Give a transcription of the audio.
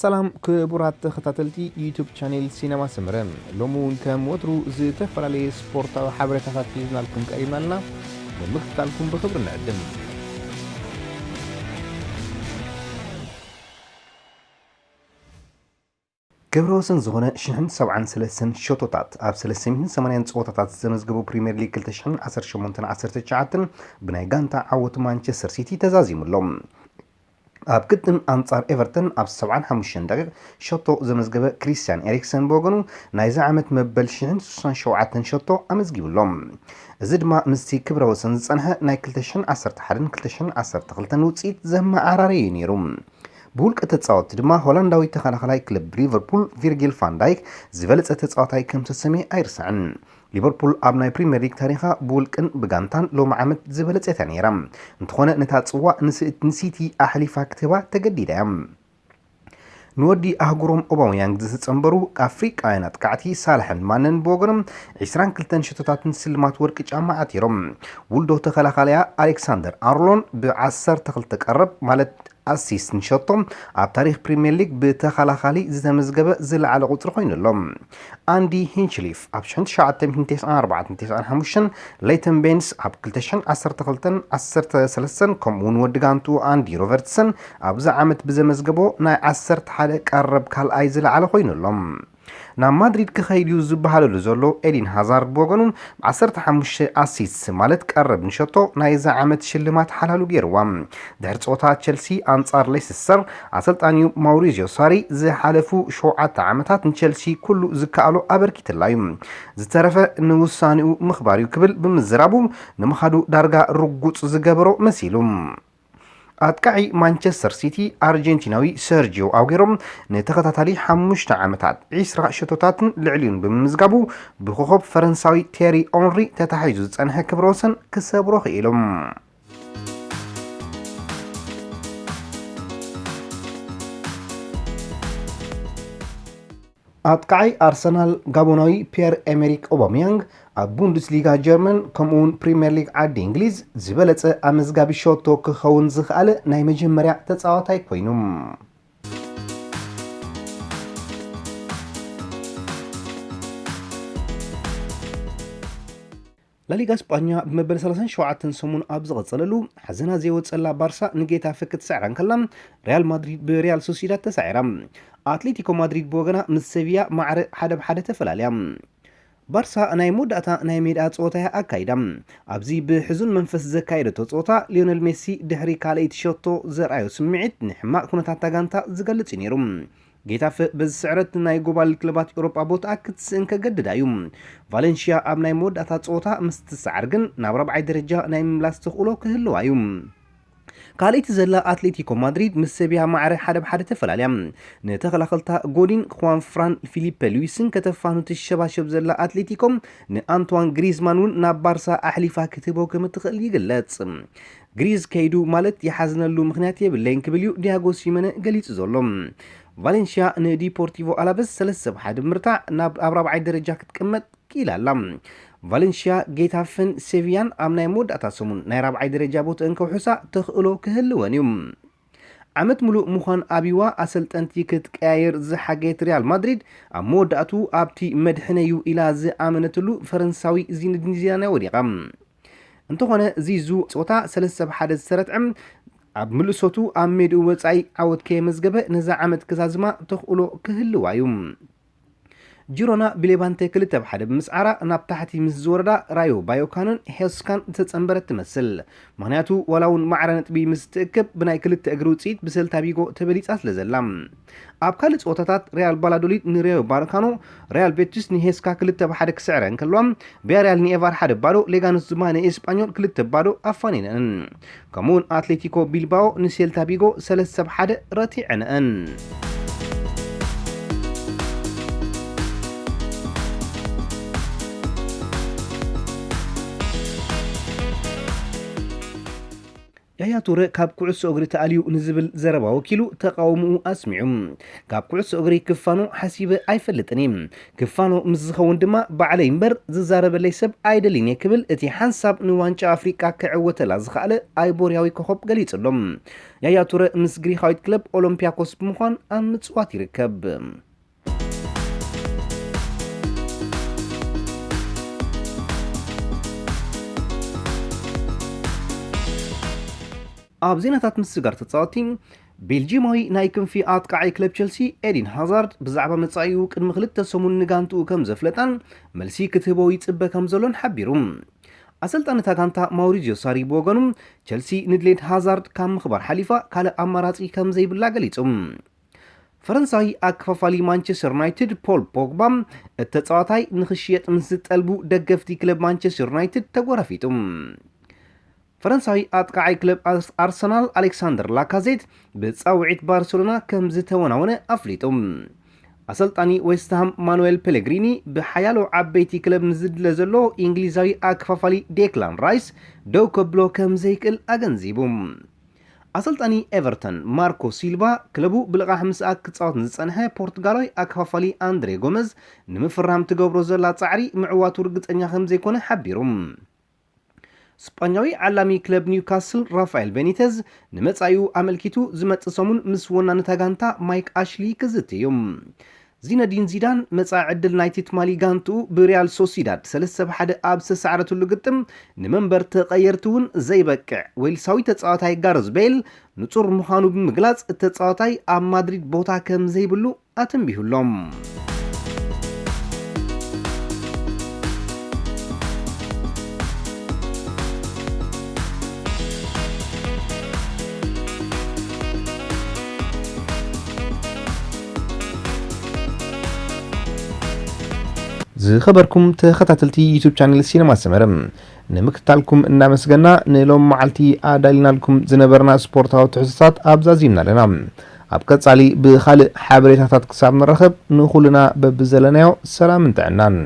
ሰላም ክቡራት ተኸታተልቲ YouTube channel ሲነማ ስምረ። ሎሚ እውን ከም ወትሩ ዝተፈላለየ ስፖርታዊ ሓበሬታታት ሒዝናልኩም ቀሪብና ኣለና ንምክትታልኩም ብክብሪ ንዕድም ገብረ ወሰን ዝኾነ 973 ሸቶታት ኣብ 380 ፀወታታት ዘመዝገቡ ፕሪምየር ሊግ 2018-19 ብናይ ጋንታ ዓወቱ ማንቸስተር ሲቲ ተዛዚሙሎም ኣብ ግጥም ኣንጻር ኤቨርተን ኣብ 75 ደቂቕ ሸቶ ዘመዝገበ ክሪስቲያን ኤሪክሰን ብወገኑ ናይዚ ዓመት መበል 67 ሸቶ ኣመዝጊብሎም እዚ ድማ ምስቲ ክብረ ወሰን ዝፀንሐ ናይ 2011-2012 ውፅኢት ዘመዓራረዩ ነይሩ። ብውልቀ ተፃወቲ ድማ ሆላንዳዊ ተኸላኸላይ ክለብ ሊቨርፑል ቪርጊል ፋንዳይክ ዝበለፀ ተፃዋታይ ከም ተሰሚዑ ኣይርስዕን ሊቨርፑል ኣብ ናይ ፕሪምየር ሊግ ታሪኻ ብውልቅን ብጋንታን ሎሚ ዓመት ዝበለፀታ ነይራ። እንተኾነ ነታ ፅዋዕ ንሲቲ ኣሕሊፋ ክትህባ ተገዲዳ እያ። ንወዲ ኣህጉሮም ኦባምያንግ ዝተፀንበሩ ኣፍሪቃውያን ኣጥቃዕቲ ሳልሕን ማነን ብወገኖም 22 ሸቶታትን ስልማት ወርቂ ጫማ ኣቲሮም ውልዶ ተኸላኻለያ ኣሌክሳንደር ኣርኖልድ ብ12 ቀረብ ማለት assist ንሸቶም ኣብ ታሪክ ፕሪምየር ሊግ ብተኸላኻሊ ዝተመዝገበ ዝለዓለ ቁፅሪ ኮይኑሎም ኣንዲ ሂንችሊፍ ኣብ 1994-95 ሌይተን ቤንስ ኣብ 2012-13 ከምኡውን ወዲ ጋንቱ አንዲ ሮበርትሰን ኣብዚ ዓመት ብዘመዝገቦ ናይ 11 ቀረብ ካልኣይ ዝለዓለ ኮይኑሎም ናብ ማድሪድ ክኸይድ እዩ ዝበሃለሉ ዘሎ ኤዲን ሃዛርድ ብወገኑ 15 assist ማለት ቀረብ ንሸቶ ናይዛ ዓመት ሽልማት ሓላሉ ገይርዋ። ድሕሪ ፀወታ ቸልሲ ኣንጻር ሌስተር ኣሰልጣኒዩ ማውሪዝዮ ሳሪ ዝሓለፉ ሸውዓተ ዓመታት ንቸልሲ ኩሉ ዝከኣሎ ኣበርኪትላ እዩ ዝተረፈ ንውሳኒኡ ምኽባር እዩ ክብል ብምዝራቡ ንምኻዱ ዳርጋ ርጉፅ ዝገበሮ መሲሉ ኣጥቃዒ ማንቸስተር ሲቲ ኣርጀንቲናዊ ሰርጂዮ ኣጉሮም ንተኸታታሊ ሓሙሽተ ዓመታት 20 ሸቶታትን ልዕሊኡን ብምምዝጋቡ ብኮኸብ ፈረንሳዊ ቴሪ ኦንሪ ተታሒዙ ዝፀንሐ ክብረ ወሰን ክሰብሮ ክኢሎም ኣጥቃዓይ ኣርሰናል ጋቦናዊ ፒየር ኤሜሪክ ኦባምያንግ ኣብ ቡንደስሊጋ ጀርመን ከምኡውን ፕሪምየር ሊግ ዓዲ እንግሊዝ ዝበለፀ ኣመዝጋቢ ሸቶ ክኸውን ዝኽኣለ ናይ መጀመርያ ተፃዋታይ ኮይኑ። ላሊጋ እስጳኛ ብመበል 37 ሰሙን ኣብ ዝቐፀለሉ ሓዘና ዘይወፀላ ባርሳ ንጌታፌ ክትስዕራ ከላ ሪያል ማድሪድ ብሪያል ሶሲዳድ ተሳዒራ። ኣትሌቲኮ ማድሪድ ብወገና ምስ ሰቪያ ማዕረ ሓደ ብሓደ ተፈላለያ ባርሳ ናይ መወዳእታ ናይ ሜዳ ፀወታ ኣካይዳ። ኣብዚ ብሕዙን መንፈስ ዘካየደቶ ፀወታ ሊዮነል ሜሲ ድሕሪ ካልአይቲ ሸቶ ዘርኣዮ ስምዒት ንሕማቅ ኩነታት ጋንታ ዝገልፅ እዩ ነይሩ። ጌታፈ በዚ ስዕረት ናይ ጎባል ክለባት ኤውሮጳ ቦታ ክትስእን ከገድዳ እዩ ቫሌንሽያ ኣብ ናይ መወዳእታ ፀወታ ምስ ግን ናብ ረብዓይ ደረጃ ናይ ምምላስ ተኽእሎ ክህልዋ እዩ ካልእቲ ዘላ ኣትሌቲኮ ማድሪድ ምስ ሰቢያ ማዕረ ሓደ ብሓደ ተፈላለያ። ንተኸላኸልታ ጎዲን ኳን ፍራን ፊሊፐ ሉዊስን ከተፋኑ ትሸባሸብ ዘላ ኣትሌቲኮም ንኣንቷን ግሪዝማን እውን ናብ ባርሳ ኣሕሊፋ ክትህቦ ከም እትኽእል ይግለጽ። ግሪዝ ከይዱ ማለት ይሓዝነሉ ምክንያት የብለይን ክብል እዩ ዲያጎ ሲመነ ገሊጹ ዘሎ። ቫሌንሽያ ንዲፖርቲቮ ኣላበስ 3 ብሓደ ምርታዕ ናብ ኣብ ራብዓይ ደረጃ ክትቅመጥ ኪኢላ ኣላ ቫሌንሽያ ጌታፍን ሴቪያን ኣብ ናይ መወዳእታ ሰሙን ናይ ራብዓይ ደረጃ ቦትአን ከውሕሳ ተኽእሎ ክህልወን እዩ። ዓመት ሙሉእ ምዃን ኣብዋ ኣሰልጠንቲ ክትቀያየር ዝሓገየት ሪያል ማድሪድ ኣብ መወዳእቱ ኣብቲ መድሕነዩ ኢላ ዝኣመነትሉ ፈረንሳዊ ዚነዲን ዚዳን ወዲቓ። እንተኾነ ዚዙ ፀወታ 3 ብሓደ ዝሰረትዕም ኣብ ምልሶቱ ኣብ ሜድኡ ወፃኢ ዓወት ከየመዝገበ ነዛ ዓመት ክዛዝማ ተኽእሎ ክህልዋ እዩ ጂሮና ብሌባንተ ክልተ ብሓደ ብምስዓራ ናብ ታሕቲ ምስ ዝወረዳ ራዮ ባዮካንን ሄስካን ዝተፀንበረት ትመስል። ምክንያቱ ዋላ እውን ማዕረ ነጥቢ ምስ ትእክብ ብናይ ክልተ እግሪ ውፅኢት ብሰልታ ቢጎ ተበሊፃ ስለ ዘላ። ኣብ ካልእ ፀወታታት ሪያል ባላዶሊድ ንሪዮ ባርካኖ ሪያል ቤቲስ ንሄስካ ክልተ ብሓደ ክስዕረ እንከለዋ ቢያርያል ንኤቫር ሓደ ባዶ ሌጋኖስ ድማ ንኤስጳኞል ክልተ ባዶ ኣፋኒነን ከምኡውን ኣትሌቲኮ ቢልባኦ ንሴልታ ቢጎ ሰለስተ ብሓደ ረቲዕነአን ያያ ቱረ ካብ ኩዕሶ እግሪ ተኣልዩ ንዝብል ዘረባ ወኪሉ ተቃውምኡ ኣስሚዑ ካብ ኩዕሶ እግሪ ክፋኖ ሓሲበ ኣይፈልጥን ክፋኖ ምስ ዝኸውን ድማ ባዕለይ እምበር ዝዛረበለይ ሰብ ኣይደልን እየ ክብል እቲ ሓንሳብ ንዋንጫ ኣፍሪቃ ክዕወተላ ዝኽኣለ ኣይቦርያዊ ኮኸብ ገሊጹሎም። ያያ ቱረ ምስ ግሪካዊት ክለብ ኦሎምፒያኮስ ብምዃን ኣብ ምፅዋት ይርከብ ኣብ ዜናታት ምስጋር ተፃወቲ ቤልጂማዊ ናይ ክንፊ ኣጥቃዓይ ክለብ ቸልሲ ኤዲን ሃዛርድ ብዛዕባ መጻኢኡ ቅድሚ ክልተ ሰሙን ንጋንትኡ ከም ዘፍለጣን መልሲ ክትህቦ ይፅበ ከም ዘሎን ሓቢሩ። ኣሰልጣኒ እታ ጋንታ ማውሪዝዮ ሳሪ ብወገኑ ቸልሲ ንድሌት ሃዛርድ ካብ ምኽባር ሓሊፋ ካልእ ኣማራፂ ከም ዘይብላ ገሊጹ። ፈረንሳዊ ኣከፋፋሊ ማንቸስተር ዩናይትድ ፖል ፖግባ እቲ ተፃዋታይ ንክሽየጥ ምስ ዝጠልቡ ደገፍቲ ክለብ ማንቸስተር ዩናይትድ ተጎራፊጡ ፈረንሳዊ ኣጥቃዓይ ክለብ ኣርሰናል ኣሌክሳንደር ላካዜት ብፃውዒት ባርሴሎና ከም ዝተወናወነ ኣፍሊጡ ኣሰልጣኒ ዌስትሃም ማኑኤል ፔሌግሪኒ ብሓያሎ ዓበይቲ ክለብ ንዝድለ ዘሎ እንግሊዛዊ ኣከፋፋሊ ዴክላን ራይስ ደው ከብሎ ከም ዘይክእል ኣገንዚቡ ኣሰልጣኒ ኤቨርተን ማርኮ ሲልቫ ክለቡ ብልቓሕ ምስኣ ክፃወት ንዝፀንሐ ፖርቱጋላዊ ኣከፋፋሊ ኣንድሬ ጎመዝ ንምፍራም ትገብሮ ዘላ ፃዕሪ ምዕዋቱ ርግፀኛ ከም ዘይኮነ ሓቢሩ ስጳኛዊ ዓላሚ ክለብ ኒውካስል ራፋኤል ቤኒተዝ ንመጻኢኡ ኣመልኪቱ ዝመጽእ ሰሙን ምስ ወናነታ ጋንታ ማይክ ኣሽሊ ክዝት እዩ ዚነዲን ዚዳን መጻኢ ዕድል ናይቲ ትማሊ ጋንትኡ ብሪያል ሶሲዳድ 3 1 ኣብ ዝተሰዓረትሉ ግጥም ንመንበር ተቐየርቲ እውን ዘይበቅዕ ዌልሳዊ ተፃዋታይ ጋርዝ ቤል ንጹር ምዃኑ ብምግላጽ እቲ ተፃዋታይ ኣብ ማድሪድ ቦታ ከም ዘይብሉ ኣተንቢሁሎም ዝኸበርኩም ተኸታተልቲ ዩቱብ ቻነል ሲነማ ሰመረ ንምክትታልኩም እናመስገና ንሎም መዓልቲ ኣዳሊናልኩም ዝነበርና ስፖርታዊ ትሕዝቶታት ኣብዛዚምና ኣለና። ኣብ ቀጻሊ ብካልእ ሓበሬታታት ክሳብ ንረኸብ ንኹልና በብዘለናዮ ሰላምን ጥዕናን